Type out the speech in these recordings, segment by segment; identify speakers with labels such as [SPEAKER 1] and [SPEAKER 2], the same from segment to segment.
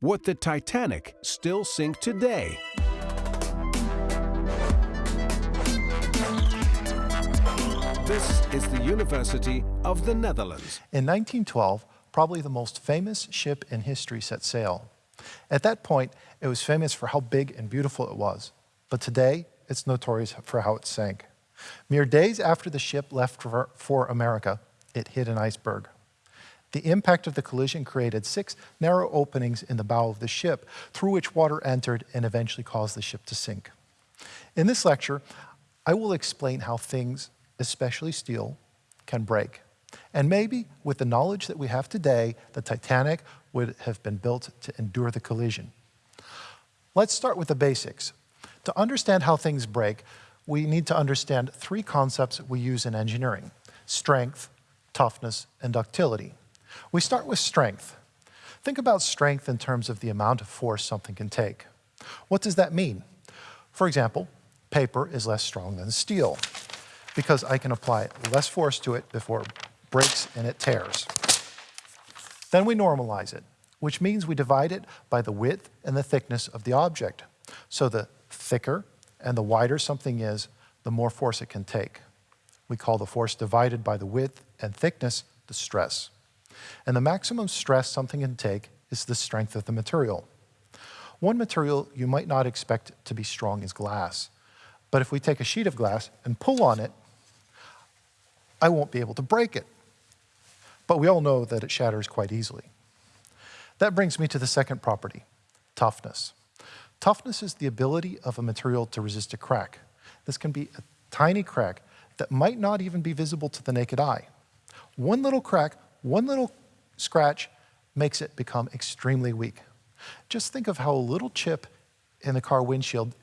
[SPEAKER 1] Would the Titanic still sink today? This is the University of the Netherlands.
[SPEAKER 2] In 1912, probably the most famous ship in history set sail. At that point, it was famous for how big and beautiful it was. But today, it's notorious for how it sank. Mere days after the ship left for, for America, it hit an iceberg. The impact of the collision created six narrow openings in the bow of the ship through which water entered and eventually caused the ship to sink. In this lecture, I will explain how things especially steel, can break. And maybe with the knowledge that we have today, the Titanic would have been built to endure the collision. Let's start with the basics. To understand how things break, we need to understand three concepts we use in engineering, strength, toughness, and ductility. We start with strength. Think about strength in terms of the amount of force something can take. What does that mean? For example, paper is less strong than steel because I can apply less force to it before it breaks and it tears. Then we normalize it, which means we divide it by the width and the thickness of the object. So the thicker and the wider something is, the more force it can take. We call the force divided by the width and thickness the stress. And the maximum stress something can take is the strength of the material. One material you might not expect to be strong is glass. But if we take a sheet of glass and pull on it, I won't be able to break it. But we all know that it shatters quite easily. That brings me to the second property, toughness. Toughness is the ability of a material to resist a crack. This can be a tiny crack that might not even be visible to the naked eye. One little crack, one little scratch makes it become extremely weak. Just think of how a little chip in the car windshield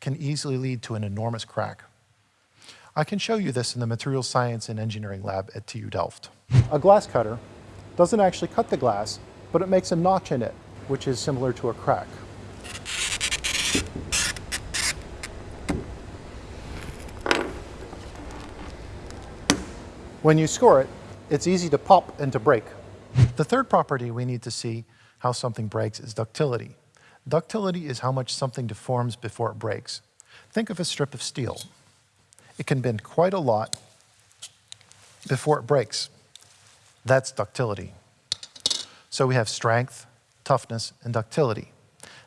[SPEAKER 2] can easily lead to an enormous crack. I can show you this in the Materials Science and Engineering lab at TU Delft. A glass cutter doesn't actually cut the glass, but it makes a notch in it, which is similar to a crack. When you score it, it's easy to pop and to break. The third property we need to see how something breaks is ductility. Ductility is how much something deforms before it breaks. Think of a strip of steel. It can bend quite a lot before it breaks. That's ductility. So we have strength, toughness, and ductility.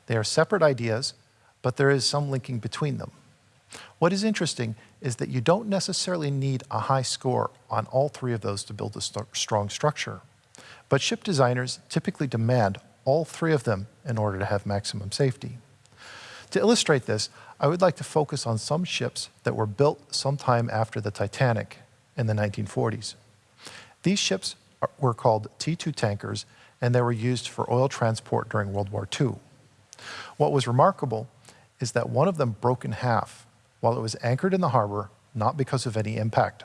[SPEAKER 2] They are separate ideas, but there is some linking between them. What is interesting is that you don't necessarily need a high score on all three of those to build a st strong structure. But ship designers typically demand all three of them in order to have maximum safety. To illustrate this, I would like to focus on some ships that were built sometime after the Titanic in the 1940s. These ships were called T2 tankers and they were used for oil transport during World War II. What was remarkable is that one of them broke in half while it was anchored in the harbor, not because of any impact.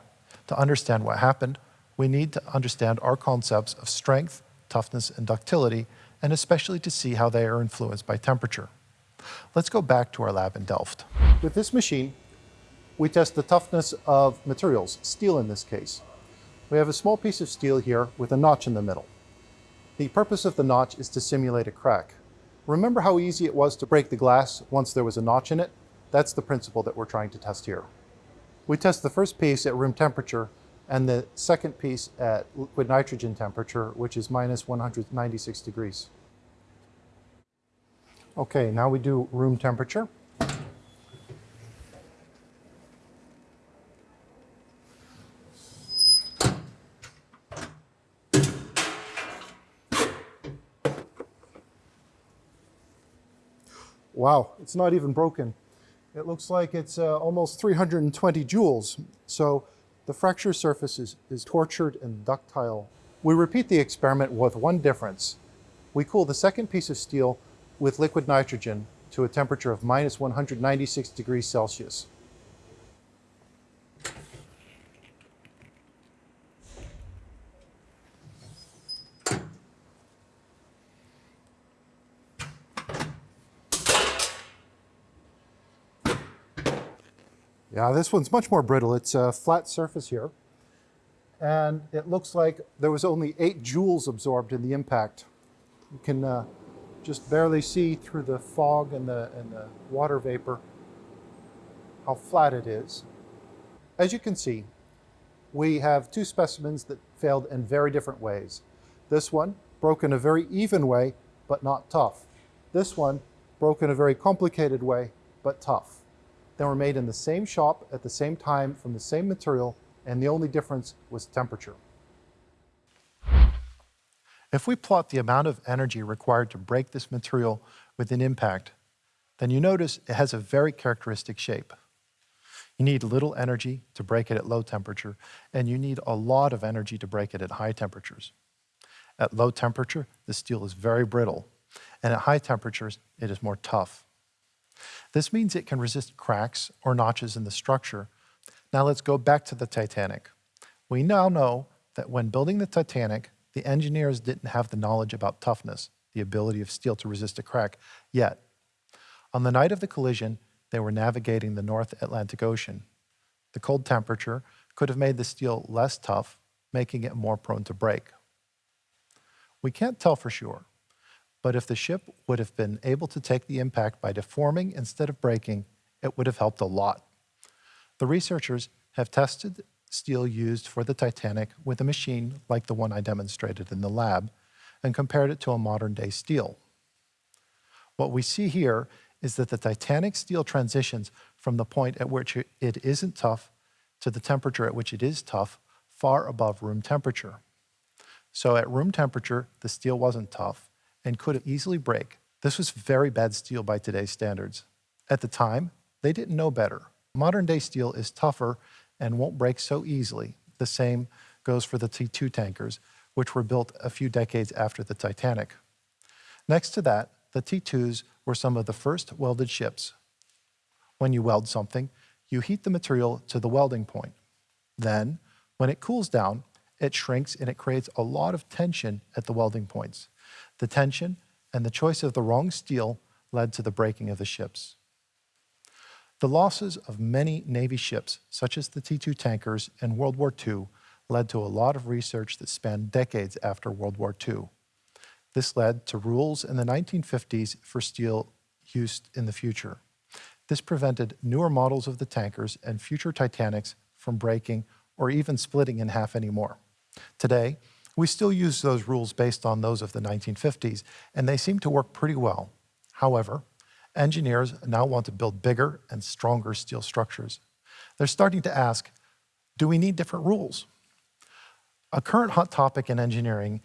[SPEAKER 2] To understand what happened, we need to understand our concepts of strength, toughness, and ductility, and especially to see how they are influenced by temperature. Let's go back to our lab in Delft. With this machine, we test the toughness of materials, steel in this case. We have a small piece of steel here with a notch in the middle. The purpose of the notch is to simulate a crack. Remember how easy it was to break the glass once there was a notch in it? That's the principle that we're trying to test here. We test the first piece at room temperature and the second piece at liquid nitrogen temperature, which is minus 196 degrees. Okay, now we do room temperature. Wow, it's not even broken. It looks like it's uh, almost 320 joules. So the fracture surface is, is tortured and ductile. We repeat the experiment with one difference. We cool the second piece of steel with liquid nitrogen to a temperature of minus 196 degrees Celsius. Yeah, this one's much more brittle. It's a flat surface here. And it looks like there was only eight joules absorbed in the impact. You can uh, just barely see through the fog and the, and the water vapor how flat it is. As you can see, we have two specimens that failed in very different ways. This one broke in a very even way, but not tough. This one broke in a very complicated way, but tough. They were made in the same shop at the same time from the same material, and the only difference was temperature. If we plot the amount of energy required to break this material with an impact, then you notice it has a very characteristic shape. You need little energy to break it at low temperature, and you need a lot of energy to break it at high temperatures. At low temperature, the steel is very brittle, and at high temperatures, it is more tough. This means it can resist cracks or notches in the structure. Now let's go back to the Titanic. We now know that when building the Titanic, the engineers didn't have the knowledge about toughness, the ability of steel to resist a crack, yet. On the night of the collision, they were navigating the North Atlantic Ocean. The cold temperature could have made the steel less tough, making it more prone to break. We can't tell for sure, but if the ship would have been able to take the impact by deforming instead of breaking, it would have helped a lot. The researchers have tested steel used for the Titanic with a machine like the one I demonstrated in the lab and compared it to a modern day steel. What we see here is that the Titanic steel transitions from the point at which it isn't tough to the temperature at which it is tough far above room temperature. So at room temperature, the steel wasn't tough and could easily break. This was very bad steel by today's standards. At the time, they didn't know better. Modern day steel is tougher and won't break so easily. The same goes for the T2 tankers, which were built a few decades after the Titanic. Next to that, the T2s were some of the first welded ships. When you weld something, you heat the material to the welding point. Then, when it cools down, it shrinks and it creates a lot of tension at the welding points. The tension and the choice of the wrong steel led to the breaking of the ships. The losses of many Navy ships, such as the T-2 tankers in World War II, led to a lot of research that spanned decades after World War II. This led to rules in the 1950s for steel used in the future. This prevented newer models of the tankers and future Titanics from breaking or even splitting in half anymore. Today, we still use those rules based on those of the 1950s, and they seem to work pretty well. However, engineers now want to build bigger and stronger steel structures. They're starting to ask, do we need different rules? A current hot topic in engineering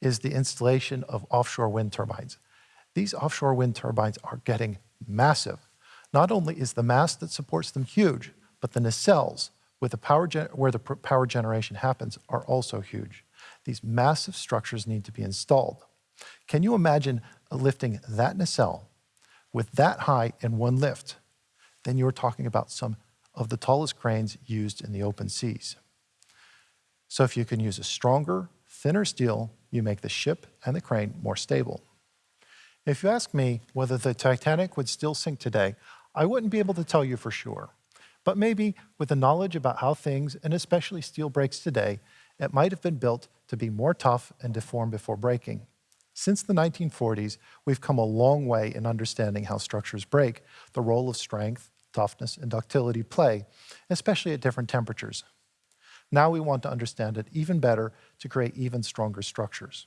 [SPEAKER 2] is the installation of offshore wind turbines. These offshore wind turbines are getting massive. Not only is the mast that supports them huge, but the nacelles with the power where the power generation happens are also huge. These massive structures need to be installed. Can you imagine lifting that nacelle with that high in one lift, then you're talking about some of the tallest cranes used in the open seas. So if you can use a stronger, thinner steel, you make the ship and the crane more stable. If you ask me whether the Titanic would still sink today, I wouldn't be able to tell you for sure. But maybe with the knowledge about how things, and especially steel breaks today, it might have been built to be more tough and deform before breaking. Since the 1940s, we've come a long way in understanding how structures break, the role of strength, toughness, and ductility play, especially at different temperatures. Now we want to understand it even better to create even stronger structures.